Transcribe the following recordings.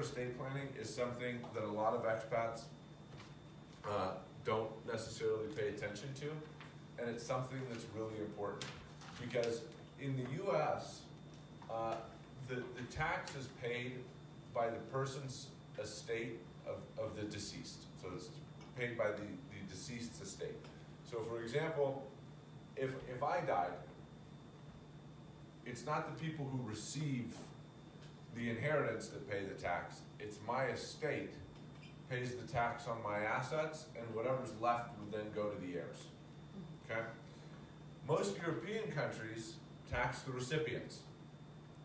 estate planning is something that a lot of expats uh, don't necessarily pay attention to, and it's something that's really important. Because in the US, uh, the, the tax is paid by the person's estate of, of the deceased. So it's paid by the, the deceased's estate. So for example, if, if I died, it's not the people who receive the inheritance that pay the tax, it's my estate pays the tax on my assets, and whatever's left would then go to the heirs. Okay? Most European countries tax the recipients,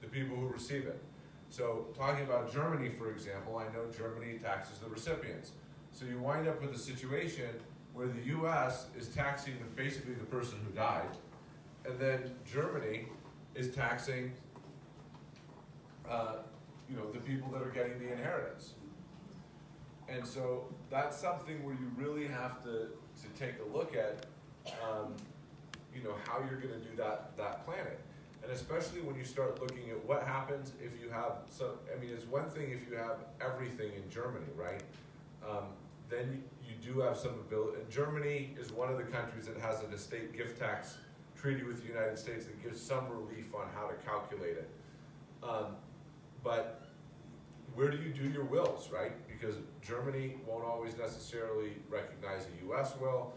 the people who receive it. So, talking about Germany, for example, I know Germany taxes the recipients. So, you wind up with a situation where the US is taxing basically the person who died, and then Germany is taxing uh, you know, the people that are getting the inheritance. And so that's something where you really have to, to take a look at, um, you know, how you're gonna do that, that planning. And especially when you start looking at what happens if you have some, I mean, it's one thing if you have everything in Germany, right? Um, then you, you do have some ability, and Germany is one of the countries that has an estate gift tax treaty with the United States that gives some relief on how to calculate it. Um, but where do you do your wills, right? Because Germany won't always necessarily recognize a US will.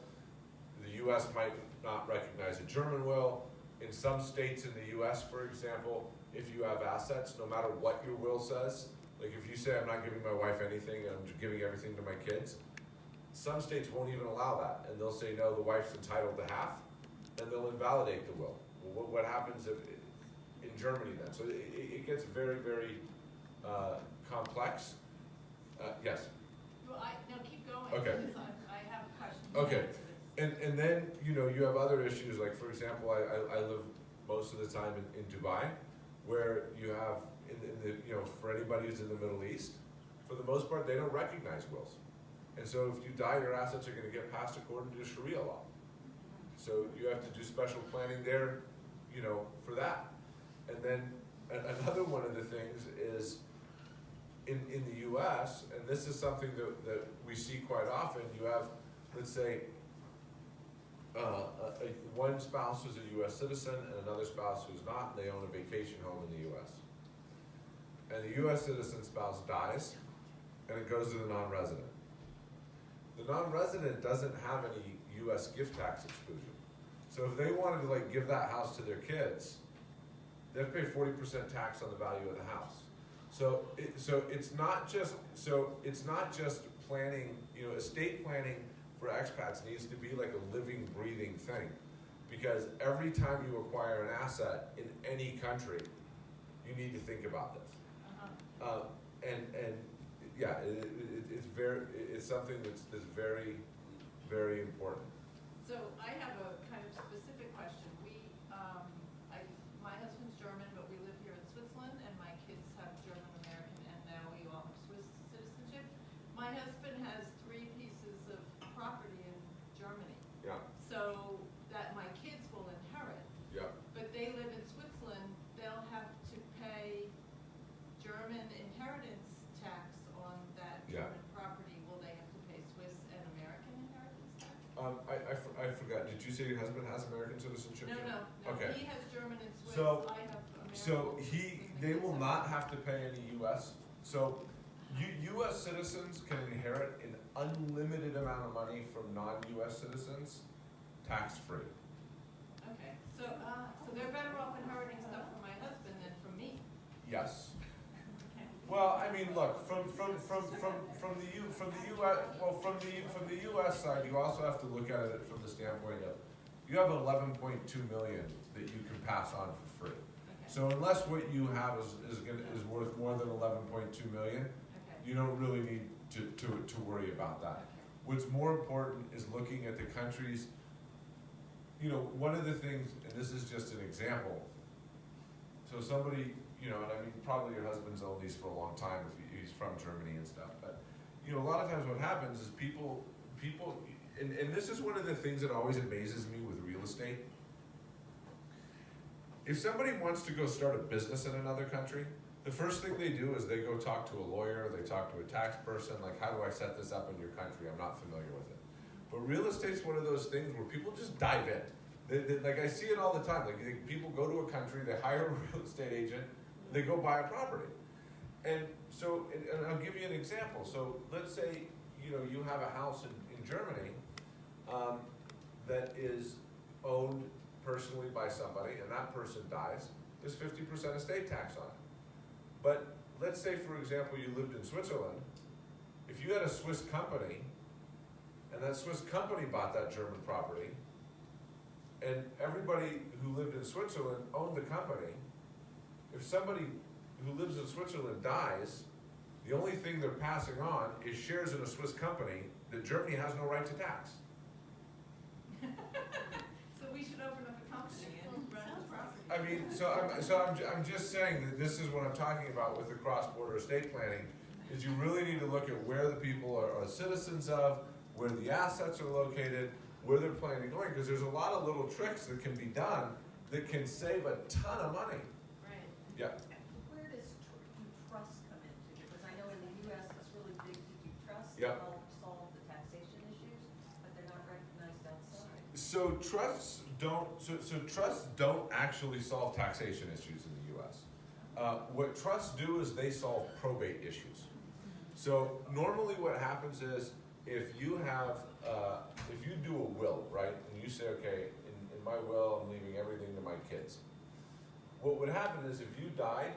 The US might not recognize a German will. In some states in the US, for example, if you have assets, no matter what your will says, like if you say I'm not giving my wife anything I'm giving everything to my kids, some states won't even allow that. And they'll say, no, the wife's entitled to half, and they'll invalidate the will. Well, what, what happens if, Germany then? So it, it gets very, very uh, complex. Uh, Yes, Well, I, no, keep going. Okay. I, have a question. Okay. and, and then, you know, you have other issues, like for example, I, I, I live most of the time in, in Dubai, where you have, in, in the, you know, for anybody who's in the Middle East, for the most part, they don't recognize wills. And so if you die, your assets are gonna get passed according to Sharia law. So you have to do special planning there, you know, for that. And then, another one of the things is, in, in the US, and this is something that, that we see quite often, you have, let's say, uh, a, a, one spouse who's a US citizen and another spouse who's not, and they own a vacation home in the US. And the US citizen spouse dies, and it goes to the non-resident. The non-resident doesn't have any US gift tax exclusion. So if they wanted to like give that house to their kids, they have to pay forty percent tax on the value of the house. So it, so it's not just, so it's not just planning, you know, estate planning for expats needs to be like a living, breathing thing. Because every time you acquire an asset in any country, you need to think about this. Uh-huh. Uh, and, and, yeah, it, it, it's very, it's something that's, that's very, very important. So I have a kind of specific question. We, um, I, my husband's German, but we live here in Switzerland, and my kids have German American, and now we all have Swiss citizenship. My husband has three pieces of property in Germany, Yeah, so that my kids will inherit. yeah. But they live in Switzerland, they'll have to pay German inheritance tax on that Yeah. German property. Will they have to pay Swiss and American inheritance tax? Um, I, I, for- I forgot, did you say your husband has American citizenship? No, too? no, no, Okay. he has German and Swiss, So- I have American. So he, they will not have to pay any US, so U, US citizens can inherit an unlimited amount of money from non-US citizens, tax-free. Okay, so, uh, so they're better off inheriting stuff from my husband than from me. Yes. Well, I mean, look, from, from, from, from, from the U, from the US, well, from the, from the US side, you also have to look at it from the standpoint of, you have eleven point two million that you can pass on for free. So unless what you have is, is gonna, is worth more than eleven point two million, okay, you don't really need to, to, to worry about that. What's more important is looking at the countries, you know, one of the things, and this is just an example. So somebody, you know, and I mean, probably your husband's owned these for a long time if he's from Germany and stuff, but, you know, a lot of times what happens is people, people, and, and this is one of the things that always amazes me with real estate. If somebody wants to go start a business in another country, the first thing they do is they go talk to a lawyer, they talk to a tax person, like, how do I set this up in your country? I'm not familiar with it. But real estate's one of those things where people just dive in. They, they, like, I see it all the time, like, people go to a country, they hire a real estate agent, they go buy a property. And so, and, and I'll give you an example, so let's say, you know, you have a house in, in Germany, um, that is owned personally by somebody, and that person dies, there's fifty percent estate tax on it. But let's say, for example, you lived in Switzerland, if you had a Swiss company, and that Swiss company bought that German property, and everybody who lived in Switzerland owned the company, if somebody who lives in Switzerland dies, the only thing they're passing on is shares in a Swiss company that Germany has no right to tax. So we should open up a company and run the property. I mean, so I'm, so I'm, I'm just saying that this is what I'm talking about with the cross-border estate planning, is you really need to look at where the people are, are citizens of, where the assets are located, where they're planning on going, because there's a lot of little tricks that can be done that can save a ton of money. Right. Yeah, Where does tr- do trusts come into? Because I know in the US, it's really big to do trusts. to help solve the taxation issues, but they're not recognized outside. so trusts don't, so, so trusts don't actually solve taxation issues in the US. Uh, what trusts do is they solve probate issues. So normally what happens is, if you have, uh, if you do a will, right, and you say, okay, in, in my will, I'm leaving everything to my kids. What would happen is if you died,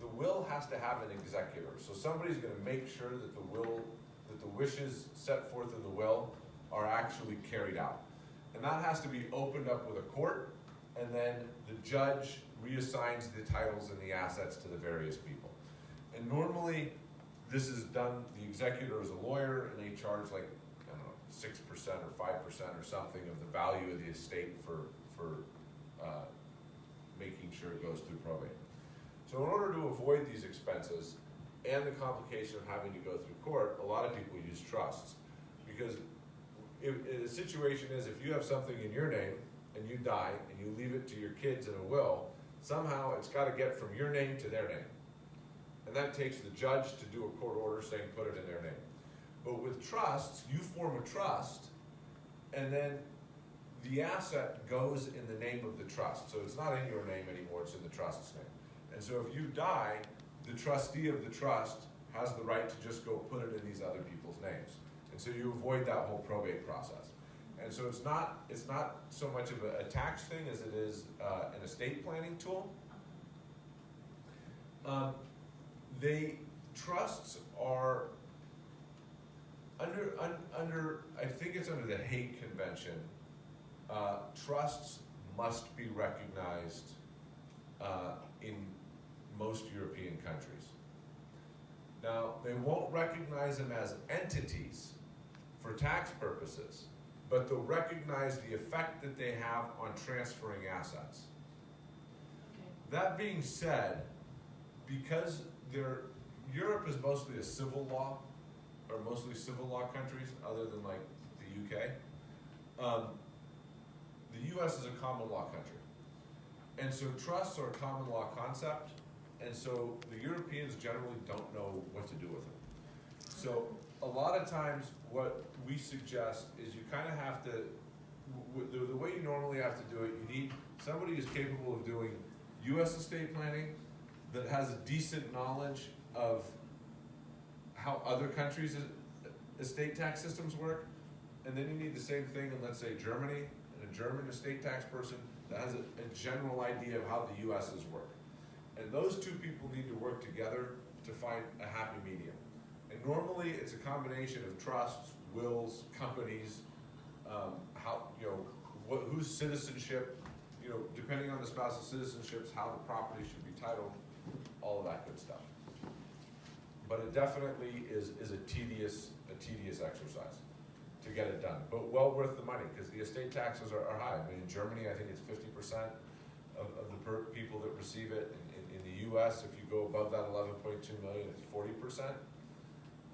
the will has to have an executor, so somebody's gonna make sure that the will, that the wishes set forth in the will are actually carried out. And that has to be opened up with a court, and then the judge reassigns the titles and the assets to the various people. And normally, this is done, the executor is a lawyer, and they charge like, I don't know, six percent or five percent or something of the value of the estate for, for, uh, making sure it goes through probate. So in order to avoid these expenses and the complication of having to go through court, a lot of people use trusts. Because if, if the situation is if you have something in your name and you die and you leave it to your kids in a will, somehow it's gotta get from your name to their name. And that takes the judge to do a court order saying put it in their name. But with trusts, you form a trust and then the asset goes in the name of the trust. So it's not in your name anymore, it's in the trust's name. And so if you die, the trustee of the trust has the right to just go put it in these other people's names. And so you avoid that whole probate process. And so it's not, it's not so much of a, a tax thing as it is, uh, an estate planning tool. Um, they, trusts are under, un, under, I think it's under the Hague Convention, uh, trusts must be recognized, uh, in most European countries. Now, they won't recognize them as entities for tax purposes, but they'll recognize the effect that they have on transferring assets. Okay. That being said, because they're, Europe is mostly a civil law, or mostly civil law countries, other than like the UK. Um, the US is a common law country. And so trusts are a common law concept, and so the Europeans generally don't know what to do with them. So a lot of times, what we suggest is you kind of have to, the, the way you normally have to do it, you need somebody who's capable of doing US estate planning, that has a decent knowledge of how other countries' estate tax systems work. And then you need the same thing in, let's say, Germany, German estate tax person that has a, a general idea of how the US's work. And those two people need to work together to find a happy medium. And normally, it's a combination of trusts, wills, companies, um, how, you know, what, whose citizenship, you know, depending on the spouse's citizenships, how the property should be titled, all of that good stuff. But it definitely is, is a tedious, a tedious exercise to get it done, but well worth the money, because the estate taxes are, are high. I mean, in Germany, I think it's fifty percent of, of the people that receive it. In, in, in the US, if you go above that eleven point two million, it's forty percent.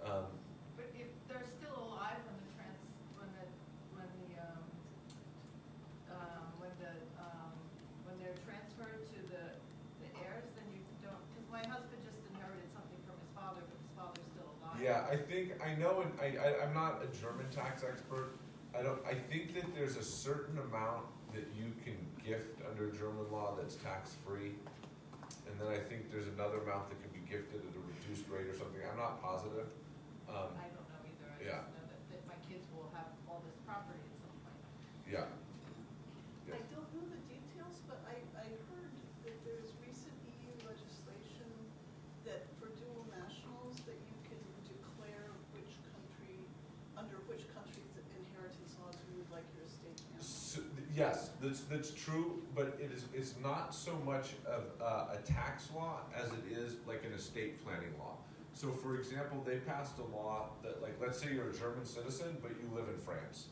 Um, But if they're still alive when the trans, when the, when the, um, um, when the, um, when they're transferred to the, the heirs, then you don't, cause my husband Yeah, I think, I know, and I, I, I'm not a German tax expert. I don't, I think that there's a certain amount that you can gift under German law that's tax-free. And then I think there's another amount that can be gifted at a reduced rate or something, I'm not positive. Um, I don't know either, I Yeah. just know that, that my kids will have all this property at some point. yeah, I don't know the details, but I, I heard that there's recent EU legislation that for dual nationals, that you can declare which country, under which country's inheritance laws you would like your estate handled. So, yes, that's, that's true, but it is, it's not so much of uh, a tax law as it is like an estate planning law. So for example, they passed a law that like, let's say you're a German citizen, but you live in France.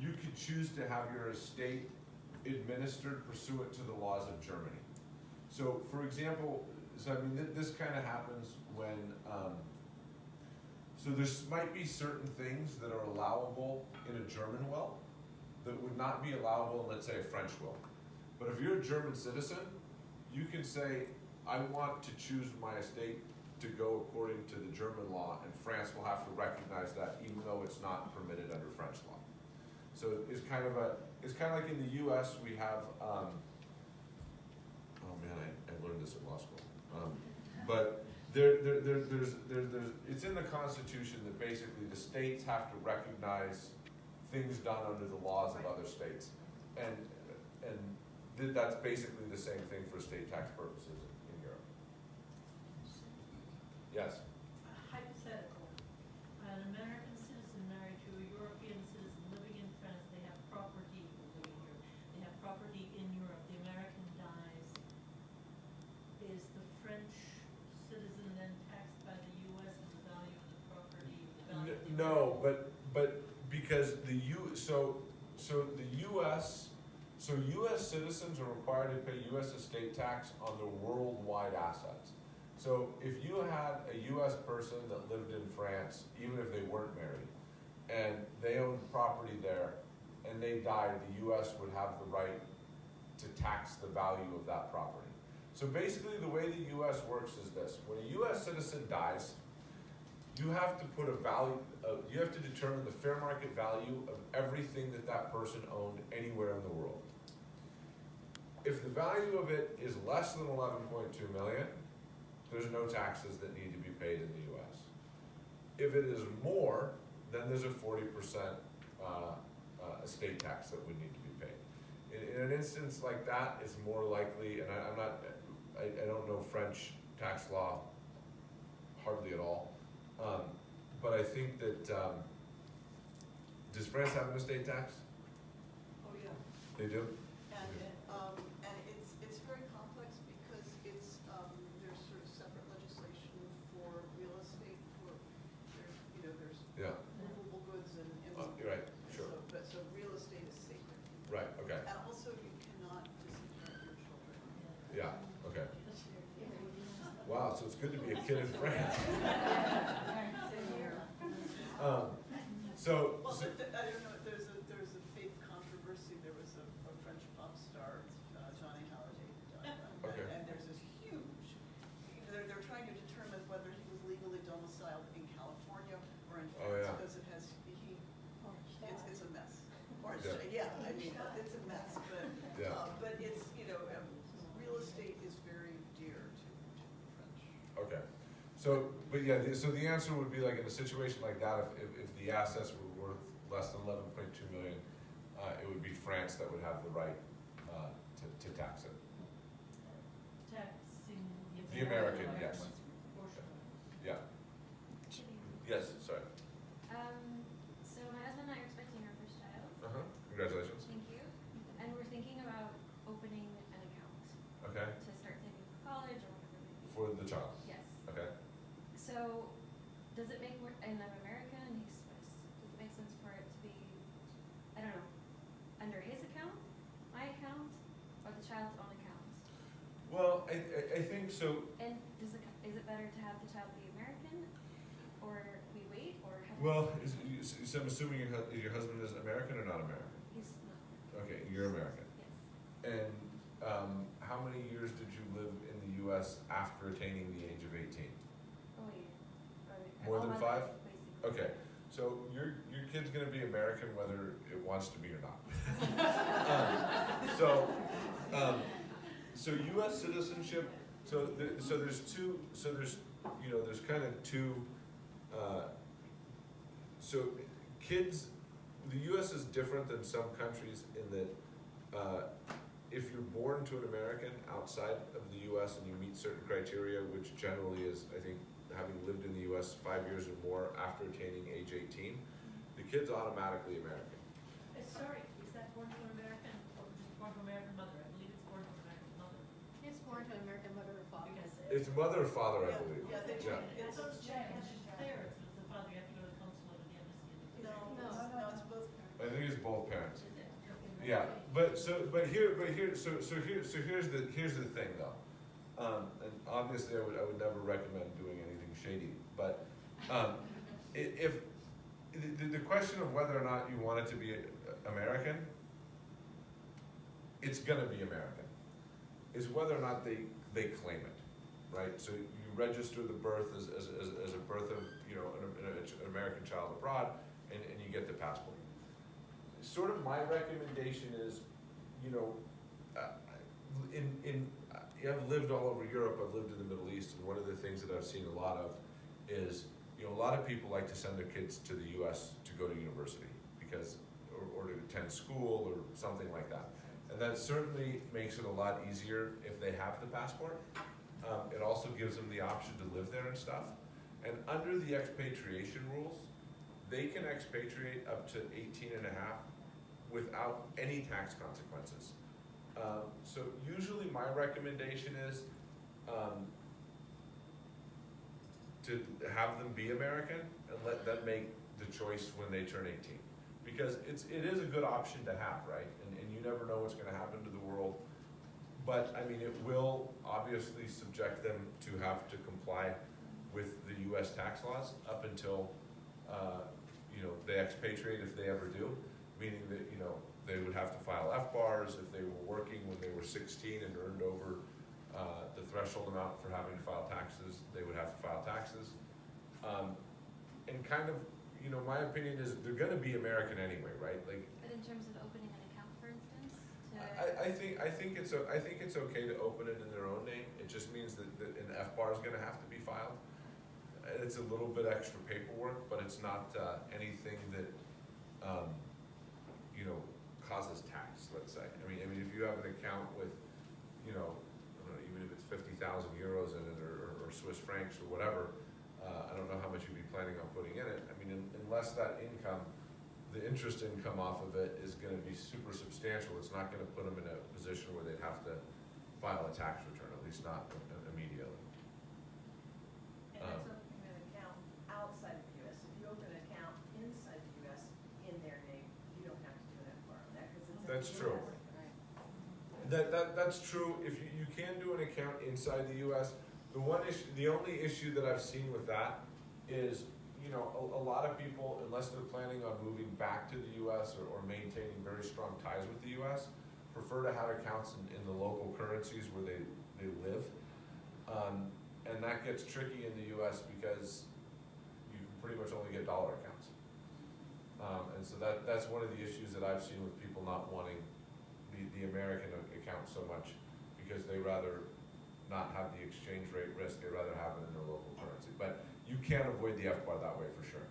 You could choose to have your estate administered pursuant to the laws of Germany. So for example, so I mean, th- this kind of happens when, um, so there might be certain things that are allowable in a German will that would not be allowable in, let's say, a French will. But if you're a German citizen, you can say, I want to choose my estate to go according to the German law, and France will have to recognize that even though it's not permitted under French law. So it's kind of a, it's kind of like in the US, we have, um, oh man, I, I learned this at law school. Um, but there, there, there, there's, there, there's, it's in the Constitution that basically the states have to recognize things done under the laws of other states. And, and th- that's basically the same thing for state tax purposes in, in Europe. Yes, Hypothetical, an American citizen married to a European citizen living in France, they have property, living here, they have property in Europe, the American dies. Is the French citizen then taxed by the US as the value of the property, the value of the no, but because the U, so, so the US, so US citizens are required to pay US estate tax on their worldwide assets. So if you had a US person that lived in France, even if they weren't married, and they owned property there, and they died, the US would have the right to tax the value of that property. So basically, the way the US works is this, when a US citizen dies, you have to put a value, uh, you have to determine the fair market value of everything that that person owned anywhere in the world. If the value of it is less than eleven point two million, there's no taxes that need to be paid in the US. If it is more, then there's a forty percent, uh, uh, estate tax that would need to be paid. In, in an instance like that, it's more likely, and I, I'm not, I, I don't know French tax law hardly at all. Um, but I think that, um, does France have an estate tax? Oh, yeah. They do? And, um, and it's, it's very complex because it's, um, there's sort of separate legislation for real estate, for, there's, you know, there's Yeah, movable goods and. and- Oh, you're right, sure. so- But, so real estate is sacred. right, okay, And also you cannot disinherit your children. yeah, okay. Wow, so it's good to be a kid in France. so, Well, so- but the- I don't know, there's a, there's a big controversy, there was a, a French pop star, uh, Johnny Hallyday, who died. um, Okay. And there's this huge, they're, they're trying to determine whether he was legally domiciled in California or in Oh, France, yeah. because it has, he, it's, it's a mess. Or, Yeah. yeah, I mean, it's a mess, but, Yeah. uh, but it's, you know, um, real estate is very dear to, to the French. okay, so, but yeah, the- so the answer would be like in a situation like that, if, if, if the assets were worth less than eleven point two million, uh, it would be France that would have the right, uh, to, to tax it. Taxing the American yes. portion. Yeah, yes, sorry. Um, so my husband and I are expecting our first child. Uh-huh, congratulations. Thank you. And we're thinking about opening an account Okay, to start saving for college or whatever it may be. for the child, Yes. okay. So, does it make more, and I'm American and he's Swiss, does it make sense for it to be, I don't know, under his account, my account, or the child's own account? Well, I, I, I think so, And does it, is it better to have the child be American, or we wait, or have? well, is, you- so I'm assuming your, hu- your husband is American or not American? He's not, Okay, you're American. yes. And, um, how many years did you live in the US after attaining the age of eighteen? Oh, wait, are More All than my five? life, basically. Okay, so your, your kid's gonna be American whether it wants to be or not. Um, So, um, so US citizenship, so the, so there's two, so there's, you know, there's kind of two, uh, so kids, the US is different than some countries in that, uh, if you're born to an American outside of the US and you meet certain criteria, which generally is, I think, having lived in the US five years or more after attaining age eighteen, the kid's automatically American. Uh, Sorry, is that born to an American, or just born to an American mother? I believe it's born to an American mother. It's born to American mother or father. Because. It's mother or father, I believe. yeah, they Yeah. change- I it's thought it's changed. It's the father, you have to go to the consulate or the embassy. and No, no, no, it's both parents. I think it's both parents. Is it? Yeah, but so, but here, but here, so, so here, so here's the, here's the thing though. Um, and obviously I would, I would never recommend doing anything shady, but, um, i- if, the, the question of whether or not you want it to be uh, American, it's gonna be American, is whether or not they, they claim it, right? So you register the birth as, as, as, as a birth of, you know, an, an, an American child abroad, and, and you get the passport sort of my recommendation is, you know, uh, in, in, I've lived all over Europe, I've lived in the Middle East, and one of the things that I've seen a lot of is, you know, a lot of people like to send their kids to the US to go to university, because, or, or to attend school, or something like that. And that certainly makes it a lot easier if they have the passport. Um, it also gives them the option to live there and stuff. And under the expatriation rules, they can expatriate up to 18 and a half without any tax consequences. Um, so usually my recommendation is um, to have them be American and let them make the choice when they turn 18. Because it's, it is a good option to have, right? And, never know what's gonna happen to the world. But, I mean, it will obviously subject them to have to comply with the US tax laws up until, uh, you know, they expatriate if they ever do. Meaning that, you know, they would have to file FBARs if they were working when they were sixteen and earned over, uh, the threshold amount for having to file taxes, they would have to file taxes. Um, and kind of, you know, my opinion is they're gonna be American anyway, right? Like, But in terms of opening I, I think, I think it's, I think it's okay to open it in their own name, it just means that, that an FBAR is gonna have to be filed. It's a little bit extra paperwork, but it's not, uh, anything that, um, you know, causes tax, let's say. I mean, I mean, if you have an account with, you know, I don't know, even if it's fifty thousand euros in it, or, or Swiss francs, or whatever, uh, I don't know how much you'd be planning on putting in it. I mean, un- unless that income, the interest income off of it is gonna be super substantial, it's not gonna put them in a position where they'd have to file a tax return, at least not immediately. And Um, that's opening an account outside of the US. If you open an account inside the US in their name, you don't have to do an FBAR on that, because it's. That's a true. US. That, that, that's true, if you, you can do an account inside the US, the one issue, the only issue that I've seen with that is, you know, a, a lot of people, unless they're planning on moving back to the US or, or maintaining very strong ties with the US, prefer to have accounts in, in the local currencies where they, they live. Um, and that gets tricky in the US because you can pretty much only get dollar accounts. Um, and so that, that's one of the issues that I've seen with people not wanting the, the American account so much, because they rather not have the exchange rate risk, they rather have it in their local currency. But you can't avoid the FBAR that way for sure.